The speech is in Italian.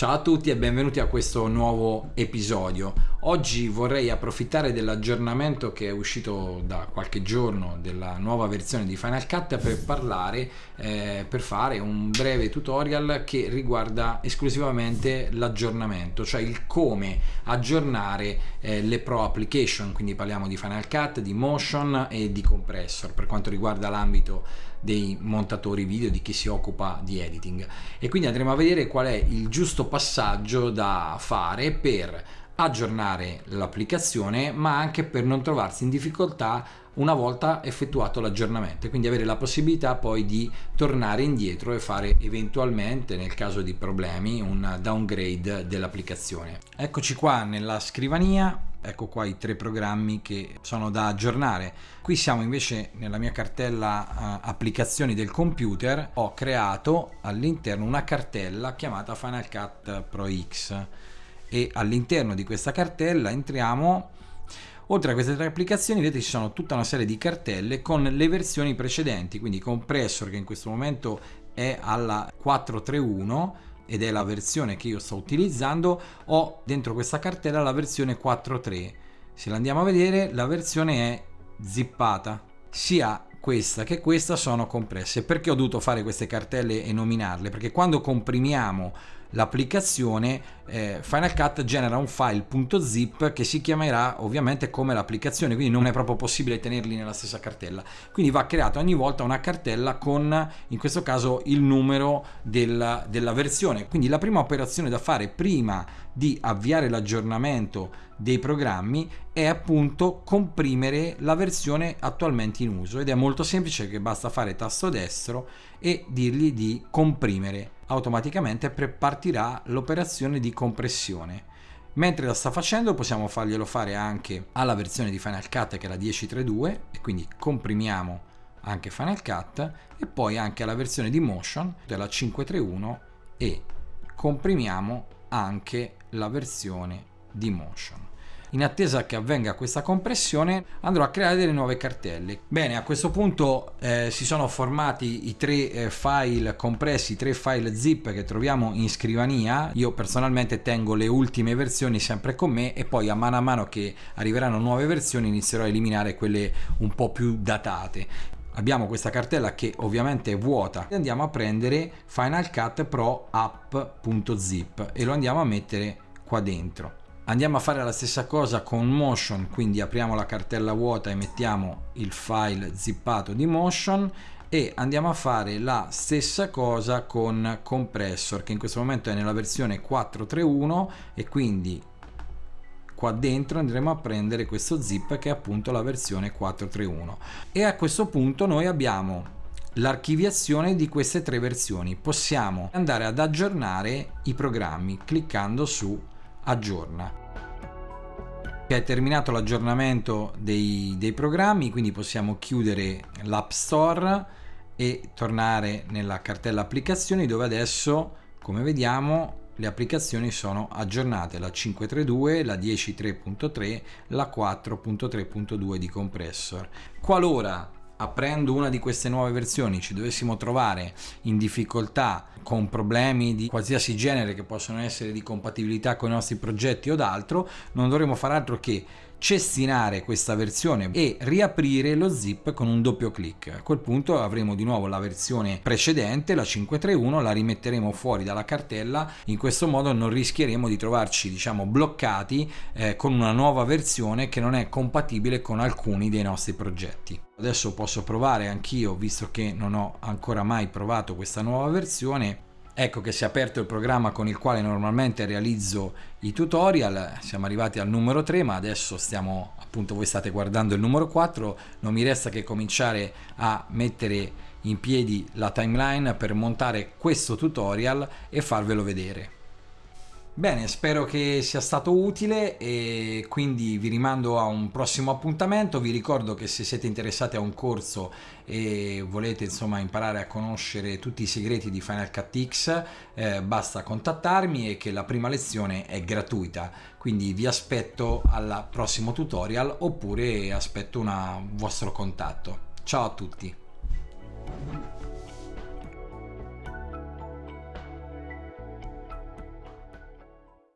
Ciao a tutti e benvenuti a questo nuovo episodio. Oggi vorrei approfittare dell'aggiornamento che è uscito da qualche giorno della nuova versione di Final Cut per parlare, eh, per fare un breve tutorial che riguarda esclusivamente l'aggiornamento, cioè il come aggiornare eh, le pro application, quindi parliamo di Final Cut, di Motion e di Compressor per quanto riguarda l'ambito dei montatori video, di chi si occupa di editing. E quindi andremo a vedere qual è il giusto passaggio da fare per aggiornare l'applicazione ma anche per non trovarsi in difficoltà una volta effettuato l'aggiornamento quindi avere la possibilità poi di tornare indietro e fare eventualmente nel caso di problemi un downgrade dell'applicazione. Eccoci qua nella scrivania ecco qua i tre programmi che sono da aggiornare. Qui siamo invece nella mia cartella uh, applicazioni del computer. Ho creato all'interno una cartella chiamata Final Cut Pro X e all'interno di questa cartella entriamo. Oltre a queste tre applicazioni vedete ci sono tutta una serie di cartelle con le versioni precedenti quindi compressor che in questo momento è alla 431 ed è la versione che io sto utilizzando ho dentro questa cartella la versione 4.3 se la andiamo a vedere la versione è zippata. Sia questa che questa sono compresse. Perché ho dovuto fare queste cartelle e nominarle? Perché quando comprimiamo l'applicazione eh, Final Cut genera un file .zip che si chiamerà ovviamente come l'applicazione quindi non è proprio possibile tenerli nella stessa cartella. Quindi va creata ogni volta una cartella con in questo caso il numero della, della versione. Quindi la prima operazione da fare prima di avviare l'aggiornamento dei programmi è appunto comprimere la versione attualmente in uso. Ed è molto semplice che basta fare tasto destro e dirgli di comprimere automaticamente partirà l'operazione di compressione. Mentre la sta facendo possiamo farglielo fare anche alla versione di Final Cut che è la 10.3.2 e quindi comprimiamo anche Final Cut e poi anche alla versione di Motion della 5.3.1 e comprimiamo anche la versione di Motion in attesa che avvenga questa compressione andrò a creare delle nuove cartelle. Bene a questo punto eh, si sono formati i tre eh, file compressi i tre file zip che troviamo in scrivania. Io personalmente tengo le ultime versioni sempre con me e poi a mano a mano che arriveranno nuove versioni inizierò a eliminare quelle un po' più datate. Abbiamo questa cartella che ovviamente è vuota. E andiamo a prendere Final Cut Pro app.zip e lo andiamo a mettere qua dentro andiamo a fare la stessa cosa con motion quindi apriamo la cartella vuota e mettiamo il file zippato di motion e andiamo a fare la stessa cosa con compressor che in questo momento è nella versione 431 e quindi qua dentro andremo a prendere questo zip che è appunto la versione 431 e a questo punto noi abbiamo l'archiviazione di queste tre versioni. Possiamo andare ad aggiornare i programmi cliccando su aggiorna è terminato l'aggiornamento dei, dei programmi quindi possiamo chiudere l'app store e tornare nella cartella applicazioni dove adesso come vediamo le applicazioni sono aggiornate. La 5.3.2 la 10.3.3 la 4.3.2 di compressor. Qualora aprendo una di queste nuove versioni ci dovessimo trovare in difficoltà con problemi di qualsiasi genere che possono essere di compatibilità con i nostri progetti o d'altro non dovremo fare altro che cestinare questa versione e riaprire lo zip con un doppio clic. A quel punto avremo di nuovo la versione precedente la 531 la rimetteremo fuori dalla cartella. In questo modo non rischieremo di trovarci diciamo bloccati eh, con una nuova versione che non è compatibile con alcuni dei nostri progetti. Adesso posso provare anch'io visto che non ho ancora mai provato questa nuova versione ecco che si è aperto il programma con il quale normalmente realizzo i tutorial. Siamo arrivati al numero 3 ma adesso stiamo appunto voi state guardando il numero 4 non mi resta che cominciare a mettere in piedi la timeline per montare questo tutorial e farvelo vedere Bene, spero che sia stato utile e quindi vi rimando a un prossimo appuntamento. Vi ricordo che se siete interessati a un corso e volete insomma imparare a conoscere tutti i segreti di Final Cut X, eh, basta contattarmi e che la prima lezione è gratuita. Quindi vi aspetto al prossimo tutorial oppure aspetto un vostro contatto. Ciao a tutti!